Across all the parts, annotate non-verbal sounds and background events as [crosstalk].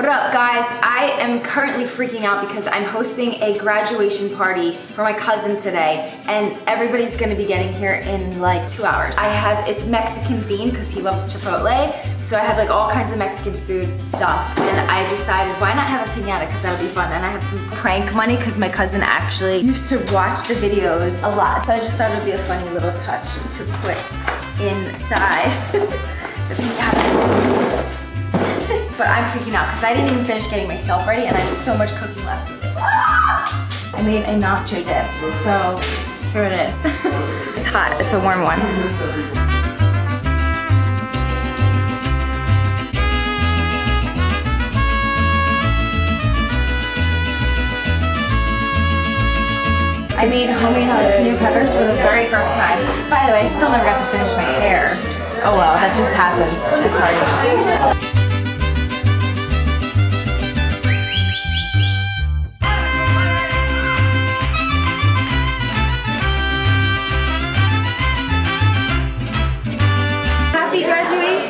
What up guys? I am currently freaking out because I'm hosting a graduation party for my cousin today and everybody's gonna be getting here in like two hours. I have, it's Mexican themed because he loves Chipotle. So I have like all kinds of Mexican food stuff and I decided why not have a pinata because that would be fun. And I have some prank money because my cousin actually used to watch the videos a lot. So I just thought it would be a funny little touch to put inside [laughs] the pinata but I'm freaking out because I didn't even finish getting myself ready and I have so much cooking left. I made a nacho dip, so here it is. [laughs] it's hot, it's a warm one. I made homemade jalapeno peppers for the very first time. By the way, I still never got to finish my hair. Oh well, that just happens.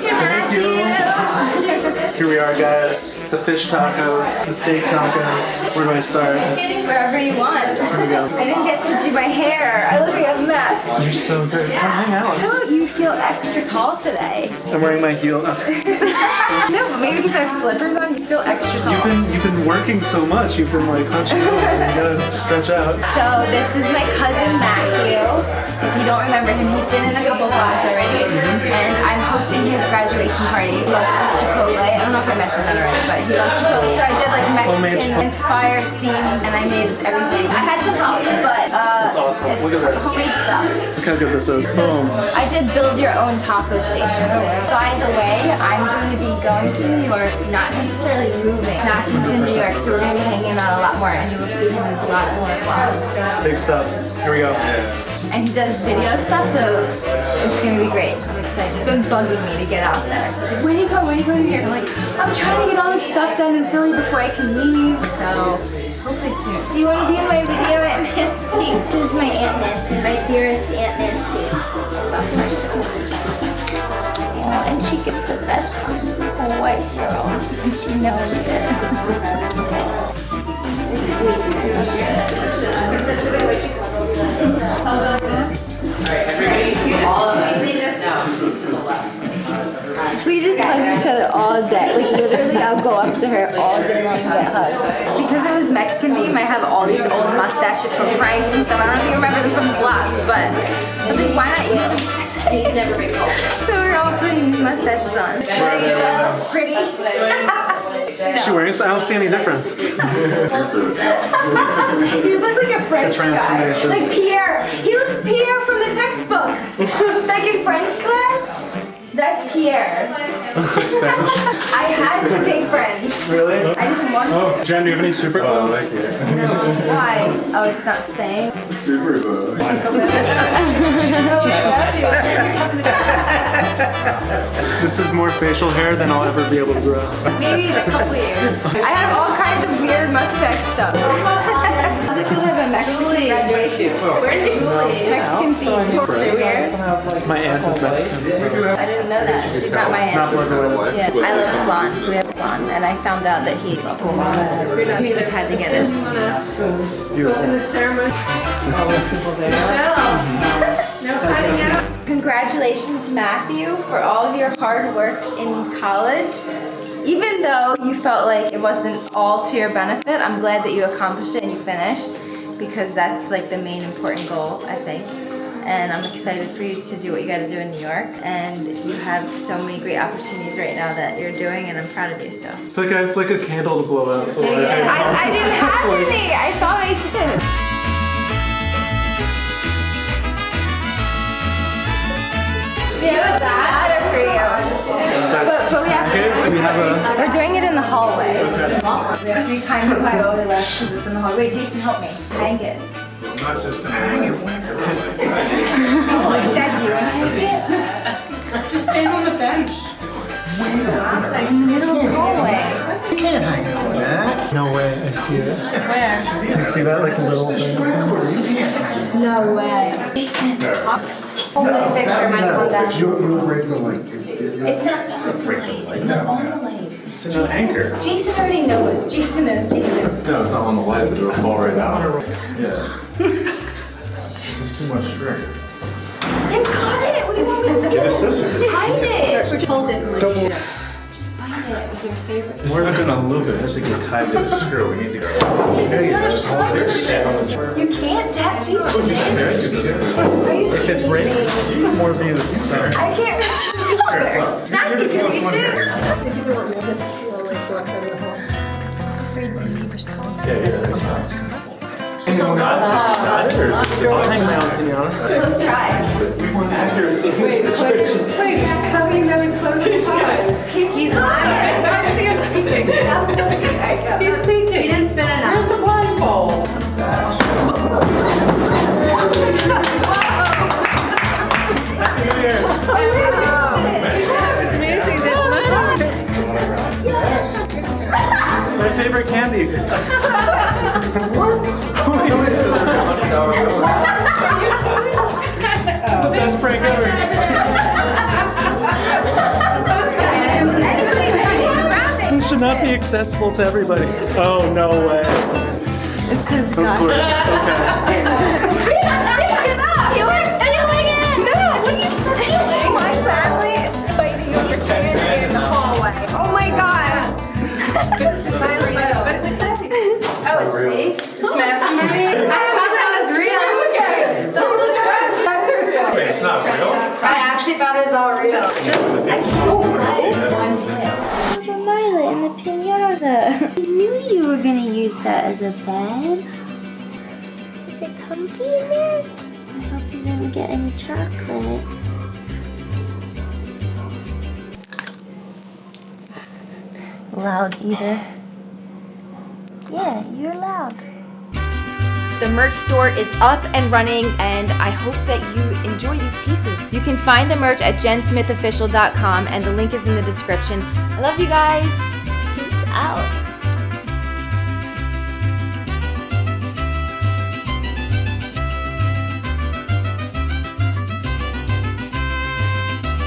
Graduation, you. Here we are, guys. The fish tacos, the steak tacos. Where do I start? Wherever you want. Here we go. I didn't get to do my hair. I look like a mess. You're so good. Come hang out. Oh, you feel extra tall today. I'm wearing my heel. [laughs] No, but maybe because I have slippers on, you feel extra tall. You've been you've been working so much. You've been like hunching over. You gotta stretch out. So this is my cousin Matthew. If you don't remember him, he's been in a couple vlogs already. And I'm hosting his graduation party. He loves Chipotle. I don't know if I mentioned that already, but he loves Chipotle. So I did like Mexican-inspired themes and I made everything. I had some help, but uh, That's awesome. it's Look at this. homemade stuff. Look how good this is. So Boom. I did build your own taco stations. By the way, I'm going to be going to New York, not necessarily moving. Matthew's in New York, so we're going to be hanging out a lot more and you will see him in a lot more vlogs. Big stuff. Here we go. And he does video stuff, so it's going to be great. I'm excited. He's been bugging me to get out there. He's like, when do you come? When do you come here? I'm like, I'm trying to get all this stuff done in Philly before I can leave, so hopefully soon. Do you want to be in my video, Aunt Nancy? This is my Aunt Nancy, my dearest Aunt Nancy. Oh, and she gives the best hugs. Oh, white girl. And she knows it. You're so sweet. I love you. We just hug each other all day. Like literally, I'll go up to her all day long and get hugs. Because it was Mexican theme, I have all these old mustaches from pranks and stuff. I don't know if you remember them from the vlogs, but I was like, why not use them? He's never been cold. So we're all putting these mustaches on. Well, pretty. [laughs] Is she wearing this? I don't see any difference. [laughs] You look like a French guy. transformation. Like Pierre. He looks Pierre from the textbooks. like in French class. That's Pierre. Took Spanish. [laughs] I had to take French. Really? I didn't want to. Oh, Jen, do you have any super glue? like it. Why? Oh, it's not staying. Super glue. [laughs] This is more facial hair than I'll ever be able to grow. Maybe in a couple years. I have all kinds of weird mustache stuff. Does it feel like a Mexican graduation? Where's Julie? Mexican theme. Is it weird? My aunt is Mexican. So. I didn't know that. She's not my Not aunt. blood related. Yeah, I love flan, so we have flan, and I found out that he loves it. We had to get it. Congratulations, Matthew, for all of your hard work in college. Even though you felt like it wasn't all to your benefit, I'm glad that you accomplished it and you finished because that's like the main important goal, I think. And I'm excited for you to do what you got to do in New York. And you have so many great opportunities right now that you're doing, and I'm proud of you. So. it's like I have like a candle to blow out. I, I didn't have [laughs] any. I thought I did. We have a ladder for you. But, but we have Okay, do we have a... We're doing it in the hallway. We have three kinds of pie over left because it's in the hallway. Wait, Jason, help me. Hang it. I'm not just gonna hang it. [laughs] Dad, do you want to hang it? Just stand on the bench. In the middle hallway. You can't hang it on that. No way, I see it. Where? Do you see that like a little thing? No way. Jason, hold this picture. My phone down. You'll, you'll break the link. It's not on the light. It's not on the light. It's an anchor. Jason already knows. Jason knows. Jason. No, it's not on the light, but it'll fall right out. Yeah. It's too much string. Then cut it. What do you want me to do? Get a scissors. Hide it. Hold it. Just bind it with your favorite. We're not gonna loop it, it has to get tied to the screw, we need to go. Jason, no, just hold it. You can't tap Jason. Yeah, you can do If it breaks, more views. Sorry. I can't reach [laughs] you. Not you can reach it. Afraid my neighbor's calling. Hang my own opinion on it. Close your eyes. Accuracy. Wait, close, wait, how do you know he's closing his eyes? He's lying. I see him [laughs] thinking. He's He didn't spin enough. Where's the blindfold? [laughs] It's amazing this [laughs] favorite the best prank ever. This should not be accessible to everybody. Oh, no way. It's his Of course. Okay. [laughs] pinata. [laughs] I knew you were gonna use that as a bed. Is it comfy in there? I hope you didn't get any chocolate. Loud eater. Yeah, you're loud. The merch store is up and running, and I hope that you enjoy these pieces. You can find the merch at jensmithofficial.com, and the link is in the description. I love you guys. Out.